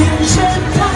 眼神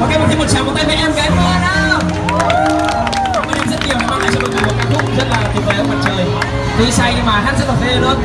ok một khi một tràng một tay với em, gái hoa nào? Cảm em rất nhiều đã mang lại cho mọi người một ca khúc rất là tuyệt vời ông mặt trời. Tuy say nhưng mà hát rất là phê luôn.